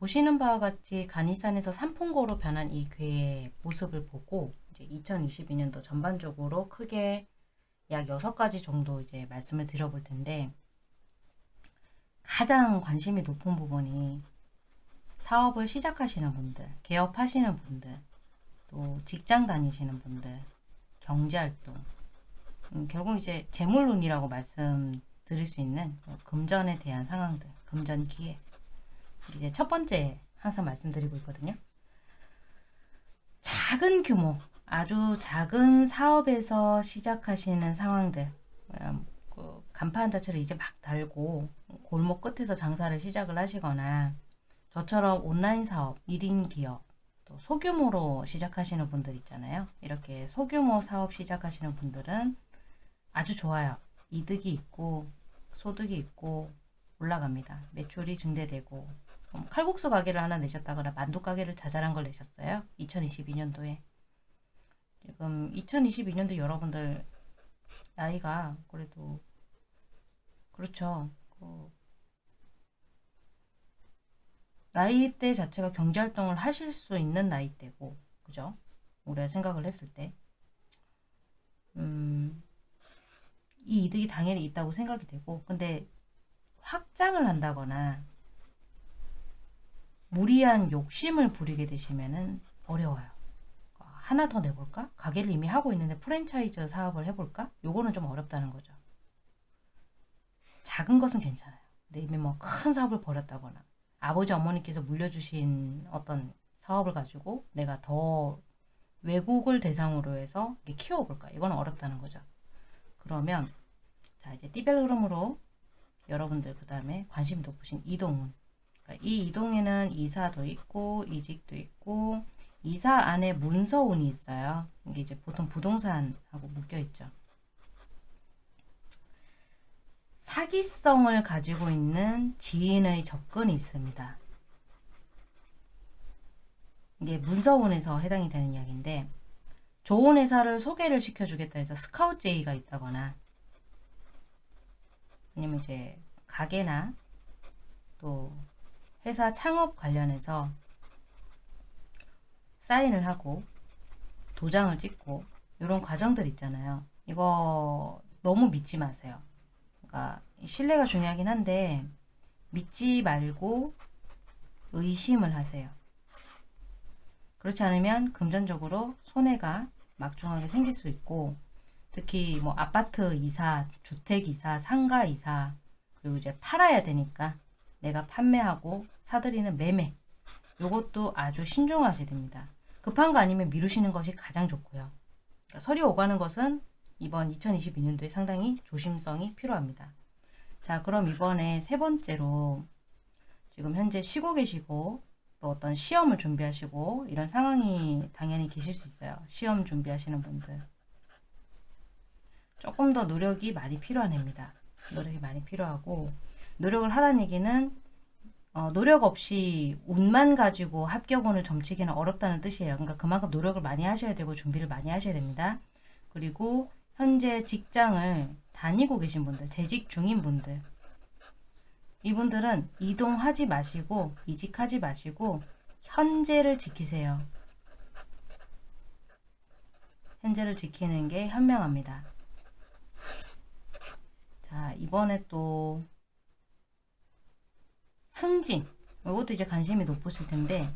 보시는 바와 같이 간이산에서 삼풍고로 변한 이 괴의 모습을 보고 이제 2022년도 전반적으로 크게 약 6가지 정도 이제 말씀을 드려볼 텐데 가장 관심이 높은 부분이 사업을 시작하시는 분들, 개업하시는 분들, 또 직장 다니시는 분들, 경제활동, 음, 결국 이제 재물운이라고 말씀드릴 수 있는 금전에 대한 상황들, 금전 기회. 이제 첫 번째 항상 말씀드리고 있거든요. 작은 규모, 아주 작은 사업에서 시작하시는 상황들, 음, 그 간판 자체를 이제 막 달고 골목 끝에서 장사를 시작을 하시거나 저처럼 온라인 사업, 1인 기업, 또 소규모로 시작하시는 분들 있잖아요. 이렇게 소규모 사업 시작하시는 분들은 아주 좋아요. 이득이 있고 소득이 있고 올라갑니다. 매출이 증대되고 음, 칼국수 가게를 하나 내셨다거나 만두 가게를 자잘한 걸 내셨어요. 2022년도에 지금 2022년도 여러분들 나이가 그래도 그렇죠. 그 나이대 자체가 경제활동을 하실 수 있는 나이대고 그죠? 올해 생각을 했을 때 음, 이 이득이 당연히 있다고 생각이 되고 근데 확장을 한다거나 무리한 욕심을 부리게 되시면은 어려워요. 하나 더 내볼까? 가게를 이미 하고 있는데 프랜차이즈 사업을 해볼까? 요거는 좀 어렵다는 거죠. 작은 것은 괜찮아요. 근데 이미 뭐 큰 사업을 벌였다거나 아버지 어머니께서 물려주신 어떤 사업을 가지고 내가 더 외국을 대상으로 해서 키워볼까? 이건 어렵다는 거죠. 그러면 자 이제 띠별 흐름으로 여러분들 그 다음에 관심 높으신 이동운 이 이동에는 이사도 있고 이직도 있고 이사 안에 문서운이 있어요. 이게 이제 보통 부동산하고 묶여 있죠. 사기성을 가지고 있는 지인의 접근이 있습니다. 이게 문서운에서 해당이 되는 이야기인데 좋은 회사를 소개를 시켜주겠다 해서 스카우트 제의가 있다거나 아니면 이제 가게나 또 회사 창업 관련해서 사인을 하고 도장을 찍고 이런 과정들 있잖아요. 이거 너무 믿지 마세요. 그러니까 신뢰가 중요하긴 한데 믿지 말고 의심을 하세요. 그렇지 않으면 금전적으로 손해가 막중하게 생길 수 있고 특히 뭐 아파트 이사, 주택 이사, 상가 이사 그리고 이제 팔아야 되니까 내가 판매하고 사들이는 매매 이것도 아주 신중하셔야 됩니다. 급한 거 아니면 미루시는 것이 가장 좋고요. 그러니까 설이 오가는 것은 이번 2022년도에 상당히 조심성이 필요합니다. 자 그럼 이번에 세 번째로 지금 현재 쉬고 계시고 또 어떤 시험을 준비하시고 이런 상황이 당연히 계실 수 있어요. 시험 준비하시는 분들. 조금 더 노력이 많이 필요한 해입니다. 노력이 많이 필요하고 노력을 하라는 얘기는 어, 노력 없이 운만 가지고 합격원을 점치기는 어렵다는 뜻이에요. 그러니까 그만큼 노력을 많이 하셔야 되고 준비를 많이 하셔야 됩니다. 그리고 현재 직장을 다니고 계신 분들, 재직 중인 분들 이분들은 이동하지 마시고 이직하지 마시고 현재를 지키세요. 현재를 지키는 게 현명합니다. 자 이번에 또 승진 이것도 이제 관심이 높으실 텐데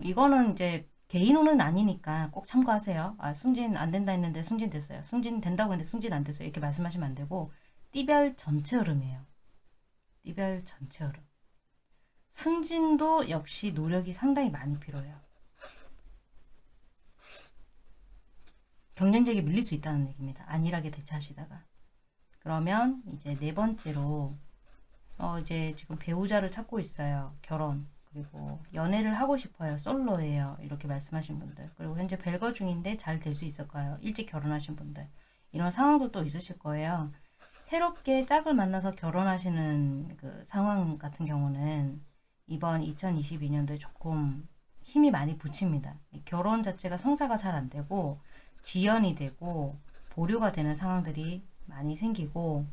이거는 이제 개인호는 아니니까 꼭 참고하세요. 아 승진 안 된다 했는데 승진 됐어요. 승진 된다고 했는데 승진 안 됐어요. 이렇게 말씀하시면 안 되고 띠별 전체 흐름이에요. 띠별 전체 흐름. 승진도 역시 노력이 상당히 많이 필요해요. 경쟁적이 밀릴 수 있다는 얘기입니다. 안일하게 대처하시다가. 그러면 이제 네 번째로 어 이제 지금 배우자를 찾고 있어요. 결혼. 그리고 연애를 하고 싶어요. 솔로예요. 이렇게 말씀하신 분들. 그리고 현재 벨거 중인데 잘 될 수 있을까요? 일찍 결혼하신 분들. 이런 상황도 또 있으실 거예요. 새롭게 짝을 만나서 결혼하시는 그 상황 같은 경우는 이번 2022년도에 조금 힘이 많이 붙입니다. 결혼 자체가 성사가 잘 안 되고 지연이 되고 보류가 되는 상황들이 많이 생기고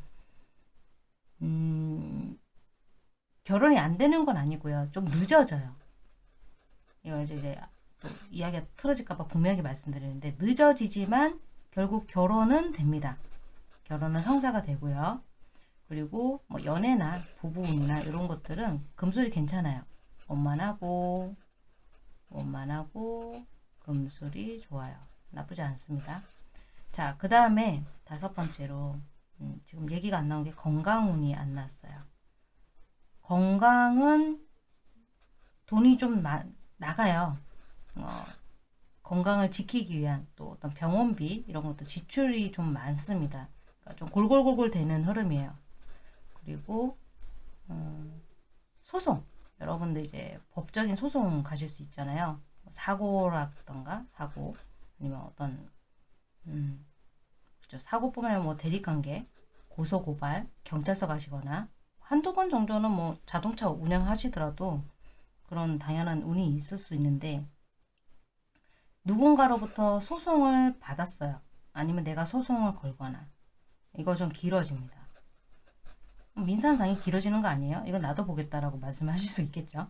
음, 결혼이 안 되는 건 아니고요. 좀 늦어져요. 이거 이제, 이야기가 틀어질까봐 분명하게 말씀드리는데 늦어지지만 결국 결혼은 됩니다. 결혼은 성사가 되고요. 그리고 뭐 연애나 부부운이나 이런 것들은 금술이 괜찮아요. 원만하고 원만하고 금술이 좋아요. 나쁘지 않습니다. 자, 그 다음에 다섯 번째로 음, 지금 얘기가 안 나온 게 건강운이 안 났어요. 건강은 돈이 좀 마, 나가요. 어, 건강을 지키기 위한 또 어떤 병원비 이런 것도 지출이 좀 많습니다. 그러니까 좀 골골골골 되는 흐름이에요. 그리고 음, 소송 여러분들 이제 법적인 소송 가실 수 있잖아요. 사고라던가 사고 아니면 어떤 음, 그죠 사고뿐만 아니라 뭐 대립관계 고소 고발 경찰서 가시거나 한두 번 정도는 뭐 자동차 운행하시더라도 그런 당연한 운이 있을 수 있는데 누군가로부터 소송을 받았어요. 아니면 내가 소송을 걸거나 이거 좀 길어집니다. 민사상이 길어지는 거 아니에요? 이건 나도 보겠다라고 말씀하실 수 있겠죠.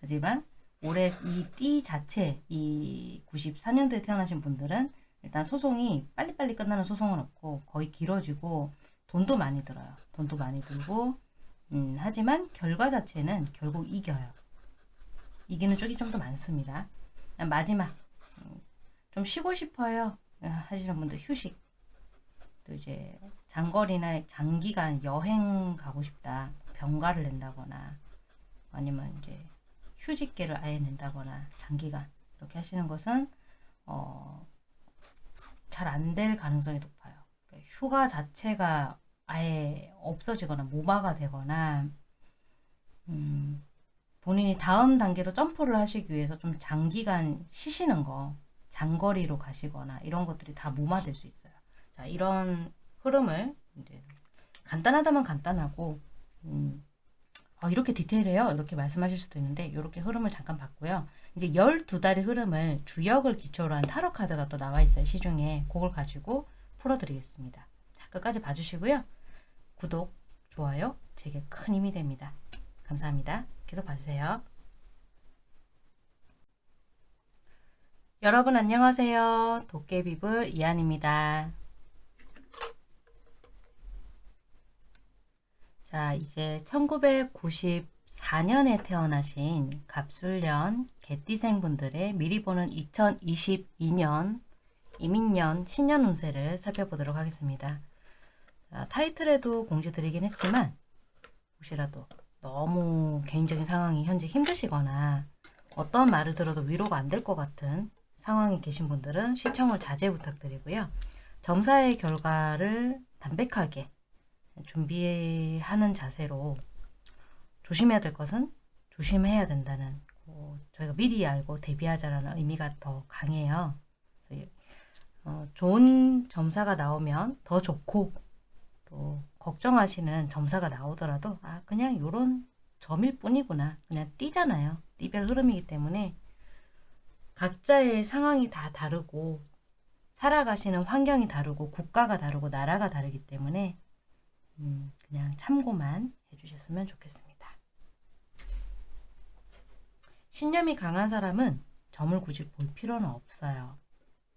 하지만 올해 이 띠 자체 이 94년도에 태어나신 분들은 일단 소송이 빨리빨리 끝나는 소송은 없고 거의 길어지고 돈도 많이 들어요. 돈도 많이 들고 음, 하지만 결과 자체는 결국 이겨요. 이기는 쪽이 좀 더 많습니다. 마지막 음, 좀 쉬고 싶어요 하시는 분들 휴식 또 이제 장거리나 장기간 여행 가고 싶다 병가를 낸다거나 아니면 이제 휴직계를 아예 낸다거나 장기간 이렇게 하시는 것은 어, 잘 안 될 가능성이 높아요. 그러니까 휴가 자체가 아예 없어지거나 무마가 되거나 음, 본인이 다음 단계로 점프를 하시기 위해서 좀 장기간 쉬시는 거 장거리로 가시거나 이런 것들이 다 무마될 수 있어요. 자 이런 흐름을 이제 간단하다면 간단하고 음, 어, 이렇게 디테일해요 이렇게 말씀하실 수도 있는데 이렇게 흐름을 잠깐 봤고요. 이제 12달의 흐름을 주역을 기초로 한 타로 카드가 또 나와 있어요. 시중에 그걸 가지고 풀어드리겠습니다. 자, 끝까지 봐주시고요. 구독, 좋아요 제게 큰 힘이 됩니다. 감사합니다. 계속 봐주세요. 여러분 안녕하세요. 도깨비불 이한입니다. 자, 이제 1994년에 태어나신 갑술년 개띠생 분들의 미리 보는 2022년 이민년 신년 운세를 살펴보도록 하겠습니다. 자, 타이틀에도 공지 드리긴 했지만 혹시라도 너무 개인적인 상황이 현재 힘드시거나 어떤 말을 들어도 위로가 안 될 것 같은 상황에 계신 분들은 시청을 자제 부탁드리고요. 점사의 결과를 담백하게 준비하는 자세로 조심해야 될 것은 조심해야 된다는 어, 저희가 미리 알고 대비하자라는 의미가 더 강해요. 어, 좋은 점사가 나오면 더 좋고 또 걱정하시는 점사가 나오더라도 아 그냥 요런 점일 뿐이구나 그냥 띠잖아요 띠별 흐름이기 때문에 각자의 상황이 다 다르고 살아가시는 환경이 다르고 국가가 다르고 나라가 다르기 때문에 음, 그냥 참고만 해주셨으면 좋겠습니다. 신념이 강한 사람은 점을 굳이 볼 필요는 없어요.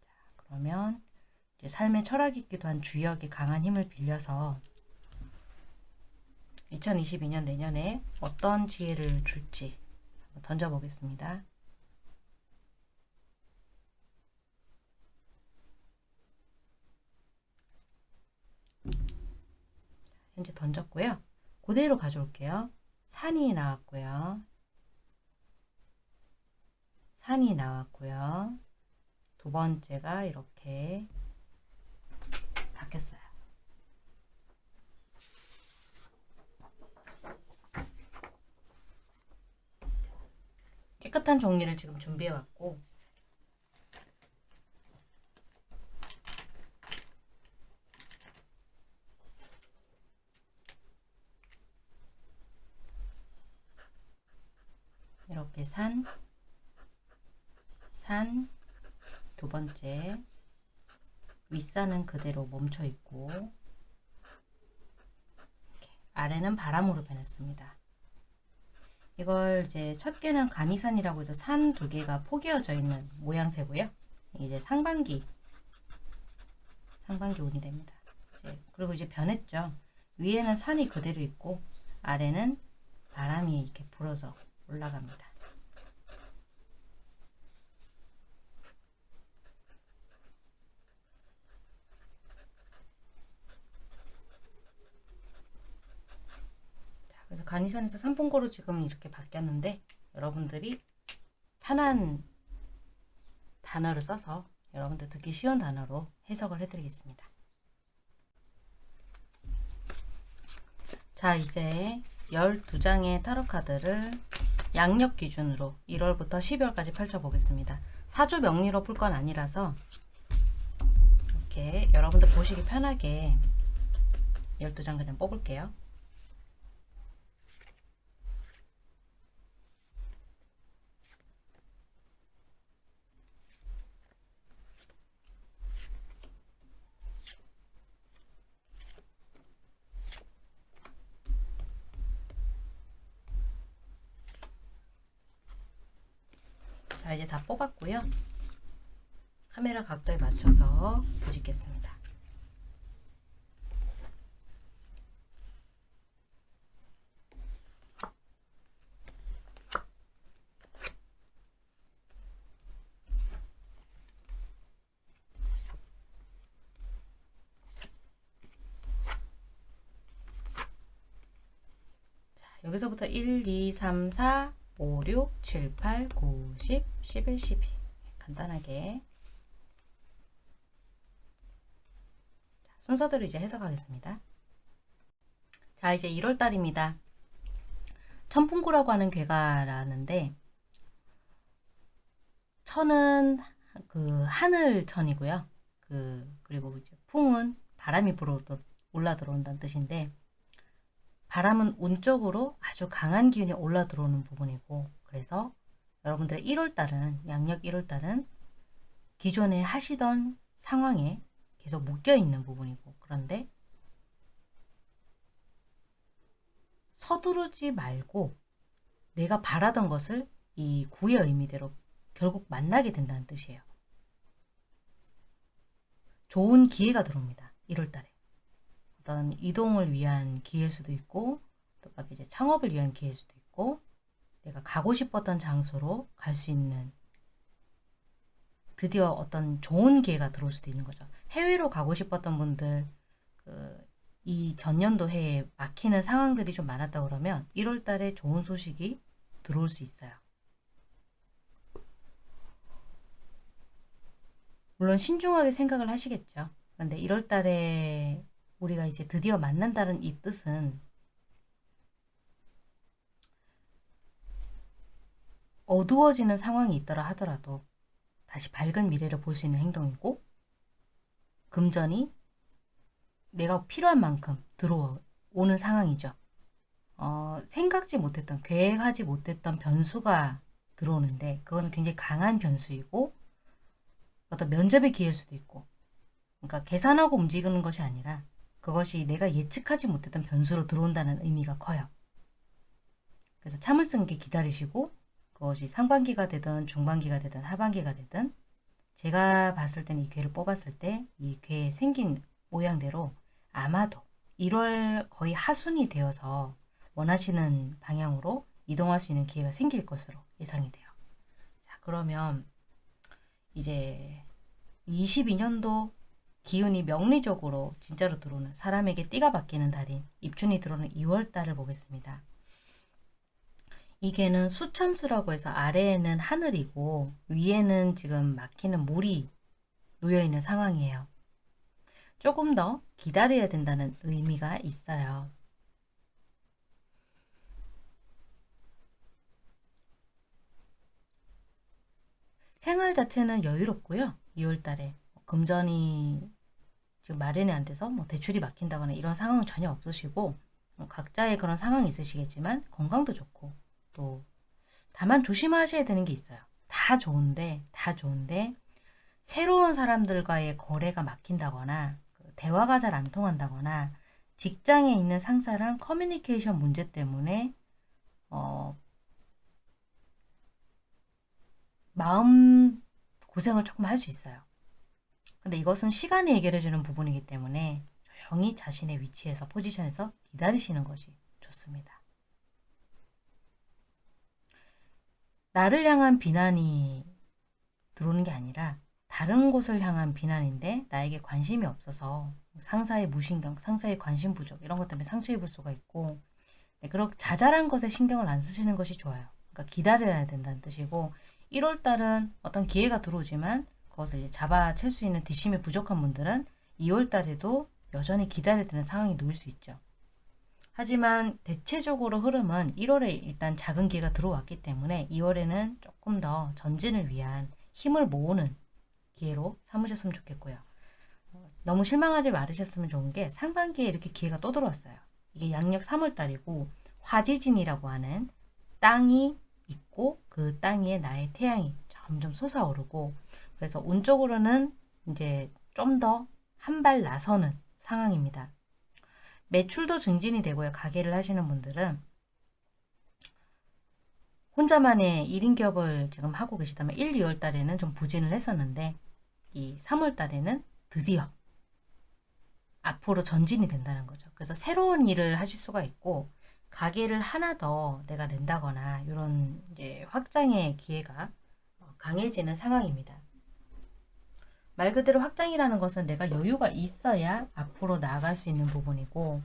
자, 그러면 삶의 철학이기도 한 주역이 강한 힘을 빌려서 2022년 내년에 어떤 지혜를 줄지 던져보겠습니다. 현재 던졌고요. 그대로 가져올게요. 산이 나왔고요. 산이 나왔고요. 두 번째가 이렇게 바뀌었어요. 깨끗한 종이를 지금 준비해 왔고 이렇게 산, 산, 두 번째 윗산은 그대로 멈춰 있고 아래는 바람으로 변했습니다. 이걸 이제 첫 개는 간이산이라고 해서 산 두 개가 포개어져 있는 모양새고요. 이제 상반기 상반기 운이 됩니다. 이제 그리고 이제 변했죠. 위에는 산이 그대로 있고 아래는 바람이 이렇게 불어서 올라갑니다. 자, 그래서 간이산에서 삼풍고로 지금 이렇게 바뀌었는데 여러분들이 편한 단어를 써서 여러분들 듣기 쉬운 단어로 해석을 해드리겠습니다. 자 이제 12장의 타로 카드를 양력 기준으로 1월부터 12월까지 펼쳐보겠습니다. 사주 명리로 풀 건 아니라서 이렇게 여러분들 보시기 편하게 12장 그냥 뽑을게요. 자 이제 다 뽑았고요. 카메라 각도에 맞춰서 뒤집겠습니다. 자, 여기서부터 1, 2, 3, 4, 5, 6, 7, 8, 9, 10, 11, 12 간단하게 자, 순서대로 이제 해석하겠습니다. 자 이제 1월달입니다. 천풍구라고 하는 괴가 나는데 천은 그 하늘천이고요. 그 그리고 이제 풍은 바람이 불어 올라 들어온다는 뜻인데 바람은 운적으로 아주 강한 기운이 올라 들어오는 부분이고 그래서 여러분들의 1월달은 양력 1월달은 기존에 하시던 상황에 계속 묶여 있는 부분이고 그런데 서두르지 말고 내가 바라던 것을 이 구의 의미대로 결국 만나게 된다는 뜻이에요. 좋은 기회가 들어옵니다. 1월달에. 어떤 이동을 위한 기회일 수도 있고 또 이제 창업을 위한 기회일 수도 있고 내가 가고 싶었던 장소로 갈 수 있는 드디어 어떤 좋은 기회가 들어올 수도 있는 거죠. 해외로 가고 싶었던 분들 그 이 전년도 해에 막히는 상황들이 좀 많았다 그러면 1월 달에 좋은 소식이 들어올 수 있어요. 물론 신중하게 생각을 하시겠죠. 그런데 1월 달에 우리가 이제 드디어 만난다는 이 뜻은 어두워지는 상황이 있더라 하더라도 다시 밝은 미래를 볼 수 있는 행동이고 금전이 내가 필요한 만큼 들어오는 상황이죠. 어, 생각지 못했던, 계획하지 못했던 변수가 들어오는데 그거는 굉장히 강한 변수이고 어떤 면접의 기회일 수도 있고 그러니까 계산하고 움직이는 것이 아니라 그것이 내가 예측하지 못했던 변수로 들어온다는 의미가 커요. 그래서 참을성 있게 기다리시고 그것이 상반기가 되든 중반기가 되든 하반기가 되든 제가 봤을 때는 이 괴를 뽑았을 때 이 괴에 생긴 모양대로 아마도 1월 거의 하순이 되어서 원하시는 방향으로 이동할 수 있는 기회가 생길 것으로 예상이 돼요. 자 그러면 이제 22년도 기운이 명리적으로 진짜로 들어오는 사람에게 띠가 바뀌는 달인 입춘이 들어오는 2월 달을 보겠습니다. 이게는 수천수라고 해서 아래에는 하늘이고 위에는 지금 막히는 물이 놓여있는 상황이에요. 조금 더 기다려야 된다는 의미가 있어요. 생활 자체는 여유롭고요. 2월달에 금전이 지금 마련이 안 돼서 뭐 대출이 막힌다거나 이런 상황은 전혀 없으시고 뭐 각자의 그런 상황이 있으시겠지만 건강도 좋고 또 다만 조심하셔야 되는 게 있어요. 다 좋은데 다 좋은데 새로운 사람들과의 거래가 막힌다거나 그 대화가 잘 안 통한다거나 직장에 있는 상사랑 커뮤니케이션 문제 때문에 어, 마음 고생을 조금 할 수 있어요. 근데 이것은 시간이 해결해주는 부분이기 때문에 조용히 자신의 위치에서 포지션에서 기다리시는 것이 좋습니다. 나를 향한 비난이 들어오는 게 아니라 다른 곳을 향한 비난인데 나에게 관심이 없어서 상사의 무신경, 상사의 관심 부족 이런 것 때문에 상처 입을 수가 있고 네, 그렇게 자잘한 것에 신경을 안 쓰시는 것이 좋아요. 그러니까 기다려야 된다는 뜻이고 1월 달은 어떤 기회가 들어오지만 그것을 이제 잡아챌 수 있는 뒷심이 부족한 분들은 2월 달에도 여전히 기다려야 되는 상황이 놓일 수 있죠. 하지만 대체적으로 흐름은 1월에 일단 작은 기회가 들어왔기 때문에 2월에는 조금 더 전진을 위한 힘을 모으는 기회로 삼으셨으면 좋겠고요. 너무 실망하지 말으셨으면 좋은 게 상반기에 이렇게 기회가 또 들어왔어요. 이게 양력 3월달이고 화지진이라고 하는 땅이 있고 그 땅 위에 나의 태양이 점점 솟아오르고 그래서 운적으로는 이제 좀 더 한 발 나서는 상황입니다. 매출도 증진이 되고요. 가게를 하시는 분들은 혼자만의 1인 기업을 지금 하고 계시다면 1, 2월 달에는 좀 부진을 했었는데 이 3월 달에는 드디어 앞으로 전진이 된다는 거죠. 그래서 새로운 일을 하실 수가 있고 가게를 하나 더 내가 낸다거나 이런 이제 확장의 기회가 강해지는 상황입니다. 말 그대로 확장이라는 것은 내가 여유가 있어야 앞으로 나아갈 수 있는 부분이고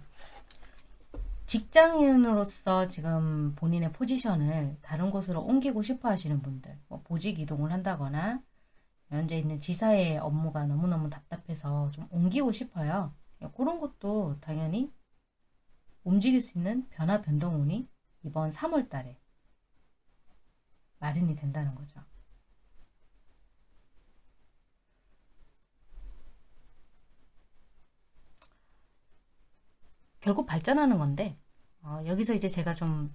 직장인으로서 지금 본인의 포지션을 다른 곳으로 옮기고 싶어 하시는 분들 뭐 보직 이동을 한다거나 현재 있는 지사의 업무가 너무너무 답답해서 좀 옮기고 싶어요. 그런 것도 당연히 움직일 수 있는 변화 변동운이 이번 3월 달에 마련이 된다는 거죠. 결국 발전하는 건데 어, 여기서 이제 제가 좀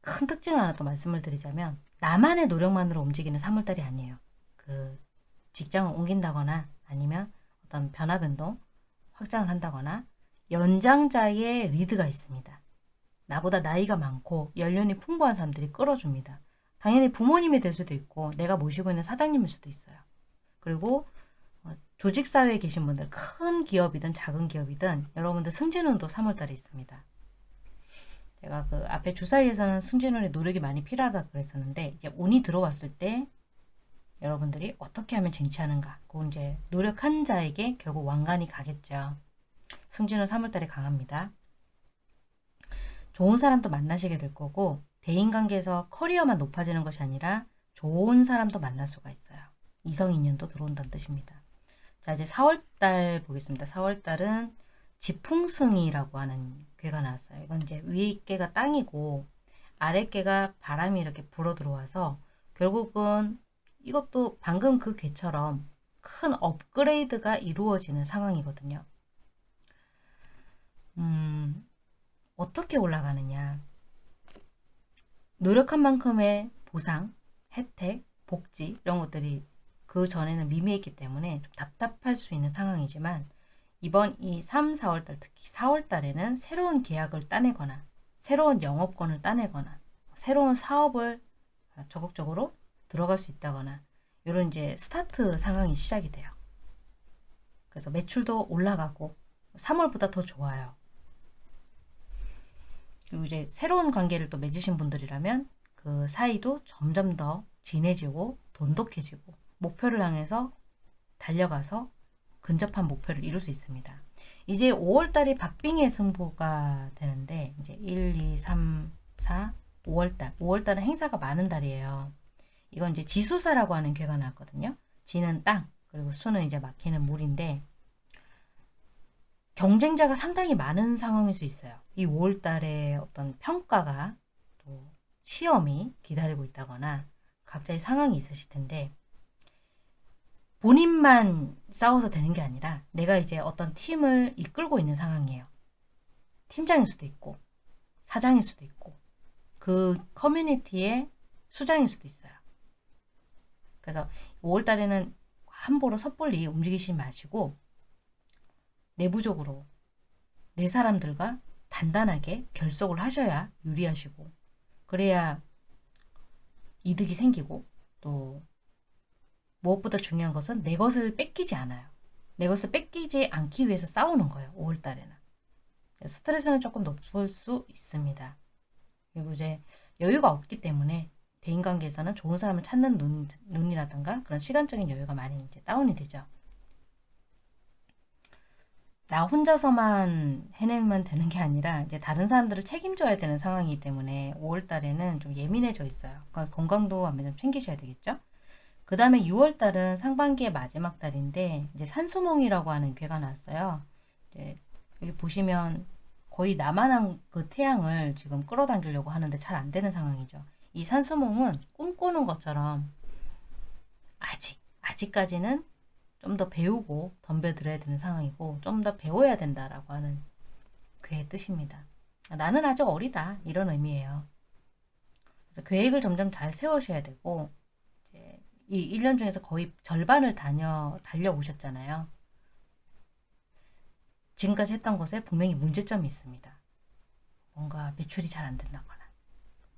큰 특징을 하나 또 말씀을 드리자면 나만의 노력만으로 움직이는 3월달이 아니에요. 그 직장을 옮긴다거나 아니면 어떤 변화 변동, 확장을 한다거나 연장자의 리드가 있습니다. 나보다 나이가 많고 연륜이 풍부한 사람들이 끌어줍니다. 당연히 부모님이 될 수도 있고 내가 모시고 있는 사장님일 수도 있어요. 그리고 어, 조직사회에 계신 분들 큰 기업이든 작은 기업이든 여러분들 승진운도 3월달에 있습니다. 제가 그 앞에 주사위에서는 승진운의 노력이 많이 필요하다 그랬었는데 이제 운이 들어왔을 때 여러분들이 어떻게 하면 쟁취하는가 그 이제 노력한 자에게 결국 왕관이 가겠죠. 승진은 3월달에 강합니다. 좋은 사람도 만나시게 될 거고 대인관계에서 커리어만 높아지는 것이 아니라 좋은 사람도 만날 수가 있어요. 이성인연도 들어온다는 뜻입니다. 자 이제 4월달 보겠습니다. 4월달은 지풍승이라고 하는 괴가 나왔어요. 이건 이제 위에 깨가 땅이고 아래 깨가 바람이 이렇게 불어 들어와서 결국은 이것도 방금 그 괴처럼 큰 업그레이드가 이루어지는 상황이거든요. 음, 어떻게 올라가느냐. 노력한 만큼의 보상, 혜택, 복지 이런 것들이 그 전에는 미미했기 때문에 좀 답답할 수 있는 상황이지만 이번 이 3, 4월달 특히 4월달에는 새로운 계약을 따내거나 새로운 영업권을 따내거나 새로운 사업을 적극적으로 들어갈 수 있다거나 이런 이제 스타트 상황이 시작이 돼요. 그래서 매출도 올라가고 3월보다 더 좋아요. 그리고 이제 새로운 관계를 또 맺으신 분들이라면 그 사이도 점점 더 진해지고 돈독해지고 목표를 향해서 달려가서 근접한 목표를 이룰 수 있습니다. 이제 5월달이 박빙의 승부가 되는데 이제 1, 2, 3, 4, 5월달 5월달은 행사가 많은 달이에요. 이건 이제 지수사라고 하는 괴가 나왔거든요. 지는 땅, 그리고 수는 이제 막히는 물인데 경쟁자가 상당히 많은 상황일 수 있어요. 이 5월달에 어떤 평가가 또 시험이 기다리고 있다거나 각자의 상황이 있으실 텐데 본인만 싸워서 되는 게 아니라 내가 이제 어떤 팀을 이끌고 있는 상황이에요. 팀장일 수도 있고 사장일 수도 있고 그 커뮤니티의 수장일 수도 있어요. 그래서 5월달에는 함부로 섣불리 움직이지 마시고 내부적으로 내 사람들과 단단하게 결속을 하셔야 유리하시고 그래야 이득이 생기고 또 무엇보다 중요한 것은 내 것을 뺏기지 않아요. 내 것을 뺏기지 않기 위해서 싸우는 거예요. 5월 달에는. 스트레스는 조금 높을 수 있습니다. 그리고 이제 여유가 없기 때문에 대인관계에서는 좋은 사람을 찾는 눈, 눈이라든가 그런 시간적인 여유가 많이 이제 다운이 되죠. 나 혼자서만 해내면 되는 게 아니라 이제 다른 사람들을 책임져야 되는 상황이기 때문에 5월 달에는 좀 예민해져 있어요. 그러니까 건강도 아마 좀 챙기셔야 되겠죠. 그 다음에 6월 달은 상반기의 마지막 달인데 이제 산수몽이라고 하는 괴가. 이제 여기 보시면 거의 나만한 그 태양을 지금 끌어당기려고 하는데 잘 안 되는 상황이죠. 이 산수몽은 꿈꾸는 것처럼 아직 아직까지는 좀 더 배우고 덤벼들어야 되는 상황이고 좀 더 배워야 된다라고 하는 괴의 뜻입니다. 나는 아직 어리다 이런 의미예요. 그래서 계획을 점점 잘 세우셔야 되고 이 1년 중에서 거의 절반을 다녀 달려오셨잖아요. 지금까지 했던 것에 분명히 문제점이 있습니다. 뭔가 매출이 잘 안 된다거나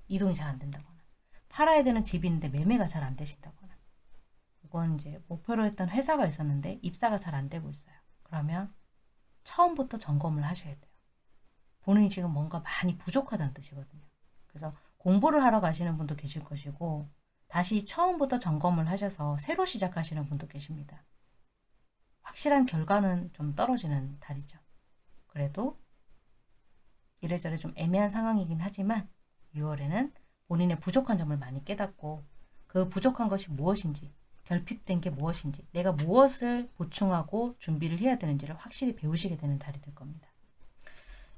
이동이 잘 안 된다거나 팔아야 되는 집이 있는데 매매가 잘 안 되신다거나 이건 이제 목표로 했던 회사가 있었는데 입사가 잘 안 되고 있어요. 그러면 처음부터 점검을 하셔야 돼요. 본인이 지금 뭔가 많이 부족하다는 뜻이거든요. 그래서 공부를 하러 가시는 분도 계실 것이고 다시 처음부터 점검을 하셔서 새로 시작하시는 분도 계십니다. 확실한 결과는 좀 떨어지는 달이죠. 그래도 이래저래 좀 애매한 상황이긴 하지만 6월에는 본인의 부족한 점을 많이 깨닫고 그 부족한 것이 무엇인지 결핍된 게 무엇인지 내가 무엇을 보충하고 준비를 해야 되는지를 확실히 배우시게 되는 달이 될 겁니다.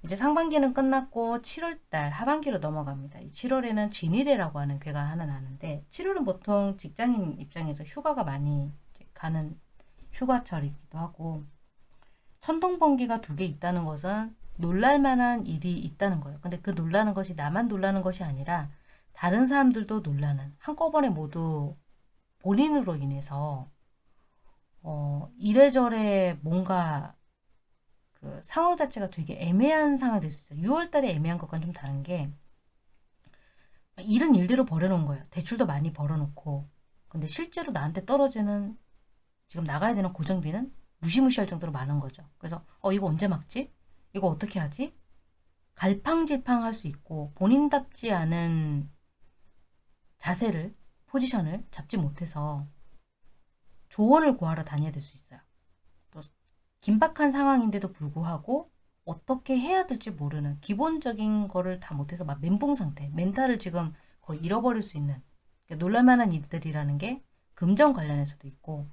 이제 상반기는 끝났고 7월달 하반기로 넘어갑니다. 7월에는 진일해라고 하는 괴가 하나 나는데 7월은 보통 직장인 입장에서 휴가가 많이 가는 휴가철이기도 하고 천둥번개가 두 개 있다는 것은 놀랄만한 일이 있다는 거예요. 근데 그 놀라는 것이 나만 놀라는 것이 아니라 다른 사람들도 놀라는 한꺼번에 모두 본인으로 인해서 어, 이래저래 뭔가 그 상황 자체가 되게 애매한 상황이 될 수 있어요. 6월 달에 애매한 것과는 좀 다른 게 일은 일대로 벌여놓은 거예요. 대출도 많이 벌어놓고 근데 실제로 나한테 떨어지는 지금 나가야 되는 고정비는 무시무시할 정도로 많은 거죠. 그래서 어 이거 언제 막지? 이거 어떻게 하지? 갈팡질팡할 수 있고 본인답지 않은 자세를 포지션을 잡지 못해서 조언을 구하러 다녀야 될 수 있어요. 또 긴박한 상황인데도 불구하고 어떻게 해야 될지 모르는 기본적인 거를 다 못해서 막 멘붕 상태, 멘탈을 지금 거의 잃어버릴 수 있는 그러니까 놀랄만한 일들이라는 게 금전 관련해서도 있고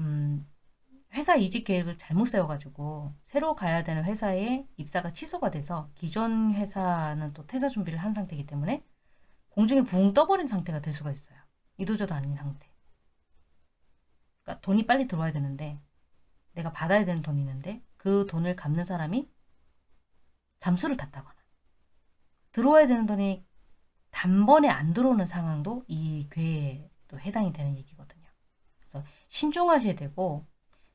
음, 회사 이직 계획을 잘못 세워가지고 새로 가야 되는 회사에 입사가 취소가 돼서 기존 회사는 또 퇴사 준비를 한 상태이기 때문에 공중에 붕 떠버린 상태가 될 수가 있어요. 이도저도 아닌 상태. 그러니까 돈이 빨리 들어와야 되는데 내가 받아야 되는 돈이 있는데 그 돈을 갚는 사람이 잠수를 탔다거나 들어와야 되는 돈이 단번에 안 들어오는 상황도 이 괴에 또 해당이 되는 얘기거든요. 그래서 신중하셔야 되고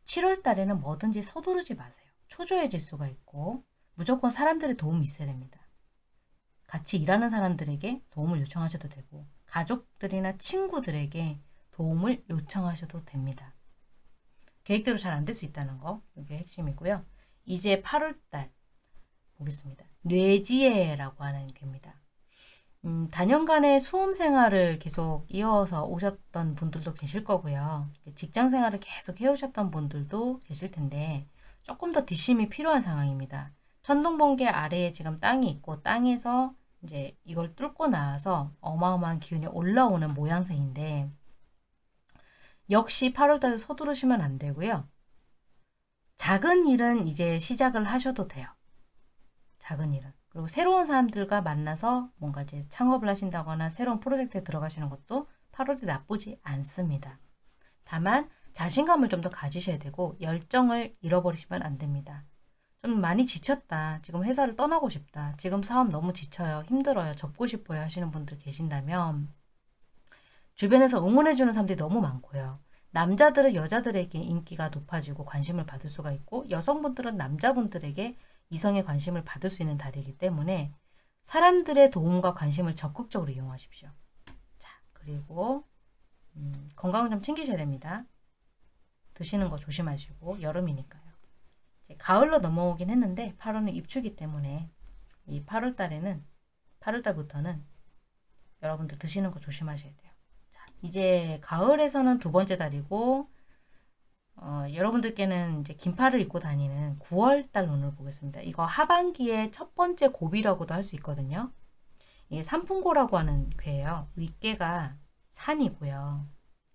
7월 달에는 뭐든지 서두르지 마세요. 초조해질 수가 있고 무조건 사람들의 도움이 있어야 됩니다. 같이 일하는 사람들에게 도움을 요청하셔도 되고 가족들이나 친구들에게 도움을 요청하셔도 됩니다. 계획대로 잘 안 될 수 있다는 거 이게 핵심이고요. 이제 8월달 보겠습니다. 뇌지혜라고 하는 괴입니다. 음, 단연간의 수험 생활을 계속 이어서 오셨던 분들도 계실 거고요. 직장 생활을 계속 해오셨던 분들도 계실 텐데 조금 더 뒷심이 필요한 상황입니다. 천둥 번개 아래에 지금 땅이 있고 땅에서 이제 이걸 뚫고 나와서 어마어마한 기운이 올라오는 모양새인데 역시 8월달에 서두르시면 안 되고요. 작은 일은 이제 시작을 하셔도 돼요. 작은 일은. 그리고 새로운 사람들과 만나서 뭔가 이제 창업을 하신다거나 새로운 프로젝트에 들어가시는 것도 8월에 나쁘지 않습니다. 다만 자신감을 좀 더 가지셔야 되고 열정을 잃어버리시면 안 됩니다. 좀 많이 지쳤다. 지금 회사를 떠나고 싶다. 지금 사업 너무 지쳐요. 힘들어요. 접고 싶어요. 하시는 분들 계신다면 주변에서 응원해주는 사람들이 너무 많고요. 남자들은 여자들에게 인기가 높아지고 관심을 받을 수가 있고 여성분들은 남자분들에게 이성의 관심을 받을 수 있는 달이기 때문에 사람들의 도움과 관심을 적극적으로 이용하십시오. 자, 그리고 음, 건강을 좀 챙기셔야 됩니다. 드시는 거 조심하시고 여름이니까요. 이제 가을로 넘어오긴 했는데 8월은 입추기 때문에 이 8월 달에는 8월 달부터는 여러분들 드시는 거 조심하셔야 돼요. 자, 이제 가을에서는 두 번째 달이고 어, 여러분들께는 이제 긴팔을 입고 다니는 9월 달 운을 보겠습니다. 이거 하반기의 첫 번째 고비라고도 할 수 있거든요. 이게 산풍고라고 하는 괴예요. 윗괴가 산이고요.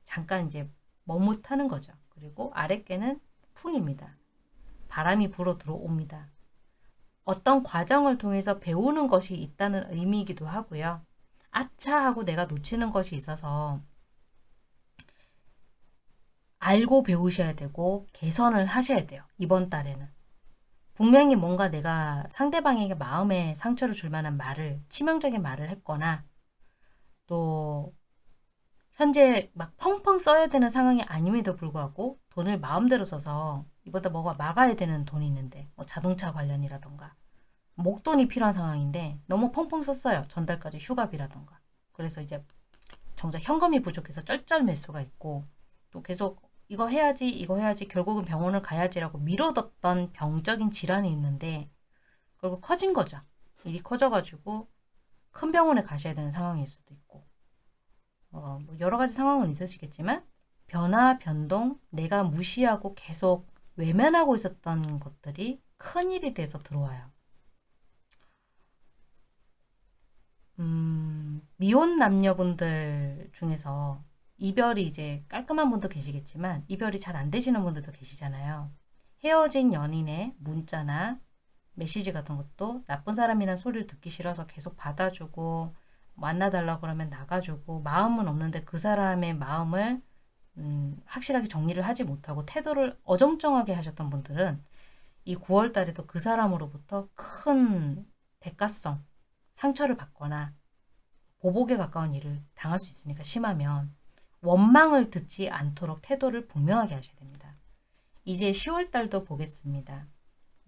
잠깐 이제 머뭇하는 거죠. 그리고 아랫괴는 풍입니다. 바람이 불어 들어옵니다. 어떤 과정을 통해서 배우는 것이 있다는 의미이기도 하고요. 아차 하고 내가 놓치는 것이 있어서 알고 배우셔야 되고 개선을 하셔야 돼요. 이번 달에는. 분명히 뭔가 내가 상대방에게 마음에 상처를 줄 만한 말을 치명적인 말을 했거나 또 현재 막 펑펑 써야 되는 상황이 아님에도 불구하고 돈을 마음대로 써서 이보다 뭐가 막아야 되는 돈이 있는데 뭐 자동차 관련이라던가 목돈이 필요한 상황인데 너무 펑펑 썼어요. 전달까지 휴가비라던가 그래서 이제 정작 현금이 부족해서 쩔쩔 매수가 있고 또 계속 이거 해야지 이거 해야지 결국은 병원을 가야지라고 미뤄뒀던 병적인 질환이 있는데 결국 커진 거죠. 일이 커져가지고 큰 병원에 가셔야 되는 상황일 수도 있고 어, 뭐 여러 가지 상황은 있으시겠지만 변화, 변동, 내가 무시하고 계속 외면하고 있었던 것들이 큰일이 돼서 들어와요. 음, 미혼 남녀분들 중에서 이별이 이제 깔끔한 분도 계시겠지만 이별이 잘 안 되시는 분들도 계시잖아요. 헤어진 연인의 문자나 메시지 같은 것도 나쁜 사람이란 소리를 듣기 싫어서 계속 받아주고 만나달라고 그러면 나가주고 마음은 없는데 그 사람의 마음을 음, 확실하게 정리를 하지 못하고 태도를 어정쩡하게 하셨던 분들은 이 9월 달에도 그 사람으로부터 큰 대가성, 상처를 받거나 보복에 가까운 일을 당할 수 있으니까 심하면 원망을 듣지 않도록 태도를 분명하게 하셔야 됩니다. 이제 10월 달도 보겠습니다.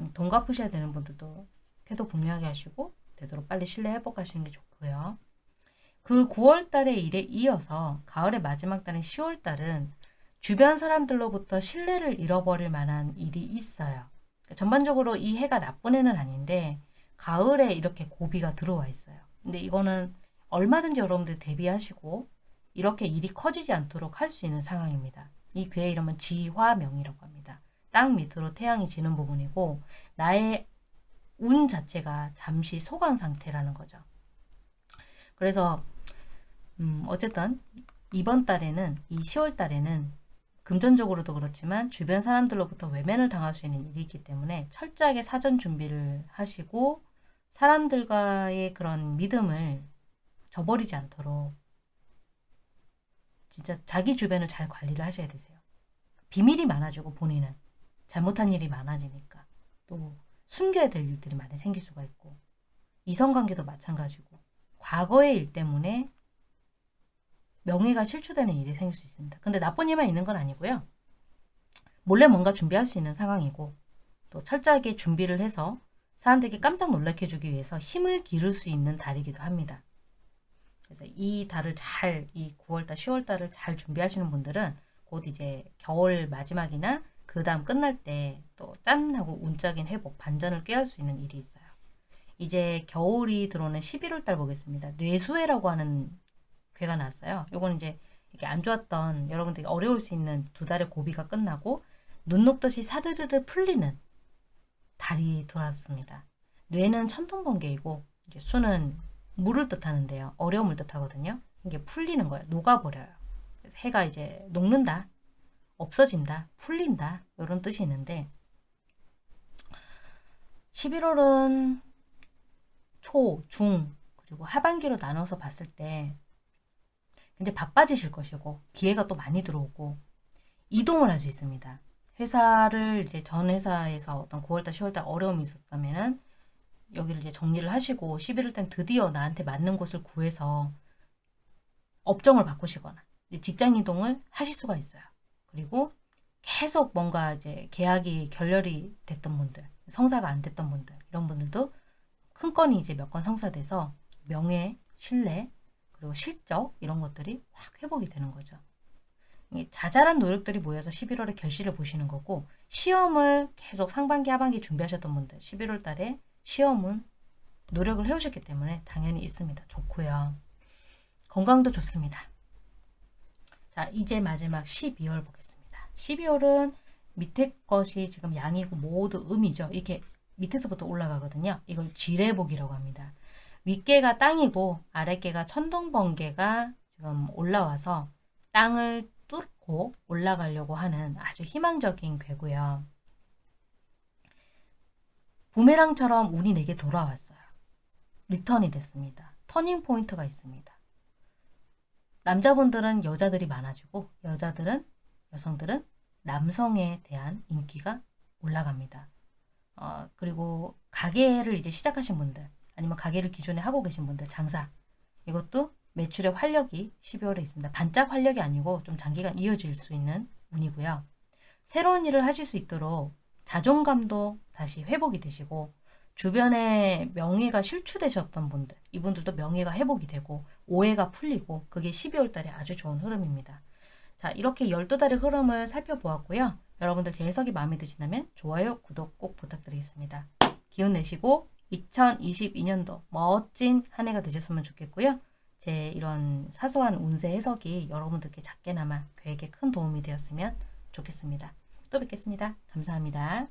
음, 돈 갚으셔야 되는 분들도 태도 분명하게 하시고 되도록 빨리 신뢰 회복하시는 게 좋고요. 그 9월 달의 일에 이어서 가을의 마지막 달인 10월 달은 주변 사람들로부터 신뢰를 잃어버릴 만한 일이 있어요. 그러니까 전반적으로 이 해가 나쁜 해는 아닌데 가을에 이렇게 고비가 들어와 있어요. 근데 이거는 얼마든지 여러분들 대비하시고 이렇게 일이 커지지 않도록 할 수 있는 상황입니다. 이 괴의 이름은 지화명이라고 합니다. 땅 밑으로 태양이 지는 부분이고 나의 운 자체가 잠시 소강 상태라는 거죠. 그래서 음 어쨌든 이번 달에는 이 10월 달에는 금전적으로도 그렇지만 주변 사람들로부터 외면을 당할 수 있는 일이 있기 때문에 철저하게 사전 준비를 하시고 사람들과의 그런 믿음을 저버리지 않도록 진짜 자기 주변을 잘 관리를 하셔야 되세요. 비밀이 많아지고 본인은 잘못한 일이 많아지니까 또 숨겨야 될 일들이 많이 생길 수가 있고 이성관계도 마찬가지고 과거의 일 때문에 명예가 실추되는 일이 생길 수 있습니다. 근데 나쁜 일만 있는 건 아니고요. 몰래 뭔가 준비할 수 있는 상황이고 또 철저하게 준비를 해서 사람들에게 깜짝 놀라게 해주기 위해서 힘을 기를 수 있는 달이기도 합니다. 그래서 이 달을 잘, 이 9월달, 10월달을 잘 준비하시는 분들은 곧 이제 겨울 마지막이나 그 다음 끝날 때 또 짠! 하고 운적인 회복, 반전을 꾀할 수 있는 일이 있어요. 이제 겨울이 들어오는 11월달 보겠습니다. 뇌수해라고 하는 괴가 나왔어요. 요건 이제 이렇게 안 좋았던 여러분들이 어려울 수 있는 두 달의 고비가 끝나고 눈 녹듯이 사르르르 풀리는 달이 돌아왔습니다. 뇌는 천둥번개이고 이제 수는 물을 뜻하는데요. 어려움을 뜻하거든요. 이게 풀리는 거예요. 녹아버려요. 해가 이제 녹는다, 없어진다, 풀린다 이런 뜻이 있는데 11월은 초, 중, 그리고 하반기로 나눠서 봤을 때 이제 바빠지실 것이고 기회가 또 많이 들어오고 이동을 할 수 있습니다. 회사를 이제 전 회사에서 어떤 9월달, 10월달 어려움이 있었다면은 여기를 이제 정리를 하시고 11월 땐 드디어 나한테 맞는 곳을 구해서 업종을 바꾸시거나 직장 이동을 하실 수가 있어요. 그리고 계속 뭔가 이제 계약이 결렬이 됐던 분들, 성사가 안 됐던 분들, 이런 분들도 큰 건이 이제 몇 건 성사돼서 명예, 신뢰, 그리고 실적 이런 것들이 확 회복이 되는 거죠. 자잘한 노력들이 모여서 11월에 결실을 보시는 거고 시험을 계속 상반기 하반기 준비하셨던 분들 11월 달에 시험은 노력을 해오셨기 때문에 당연히 있습니다. 좋고요. 건강도 좋습니다. 자 이제 마지막 12월 보겠습니다. 12월은 밑에 것이 지금 양이고 모두 음이죠. 이렇게 밑에서부터 올라가거든요. 이걸 지뢰복이라고 합니다. 윗괘가 땅이고 아랫괘가 천둥번개가 지금 올라와서 땅을 뚫고 올라가려고 하는 아주 희망적인 괘고요. 부메랑처럼 운이 내게 돌아왔어요. return이 됐습니다. turning point가 있습니다. 남자분들은 여자들이 많아지고 여자들은 여성들은 남성에 대한 인기가 올라갑니다. 어, 그리고 가게를 이제 시작하신 분들 아니면 가게를 기존에 하고 계신 분들 장사 이것도 매출의 활력이 12월에 있습니다. 반짝 활력이 아니고 좀 장기간 이어질 수 있는 운이고요. 새로운 일을 하실 수 있도록 자존감도 다시 회복이 되시고 주변에 명예가 실추되셨던 분들 이분들도 명예가 회복이 되고 오해가 풀리고 그게 12월 달에 아주 좋은 흐름입니다. 자 이렇게 12달의 흐름을 살펴보았고요. 여러분들 제 해석이 마음에 드신다면 좋아요, 구독 꼭 부탁드리겠습니다. 기운 내시고 2022년도 멋진 한 해가 되셨으면 좋겠고요. 제 이런 사소한 운세 해석이 여러분들께 작게나마 계획에 큰 도움이 되었으면 좋겠습니다. 또 뵙겠습니다. 감사합니다.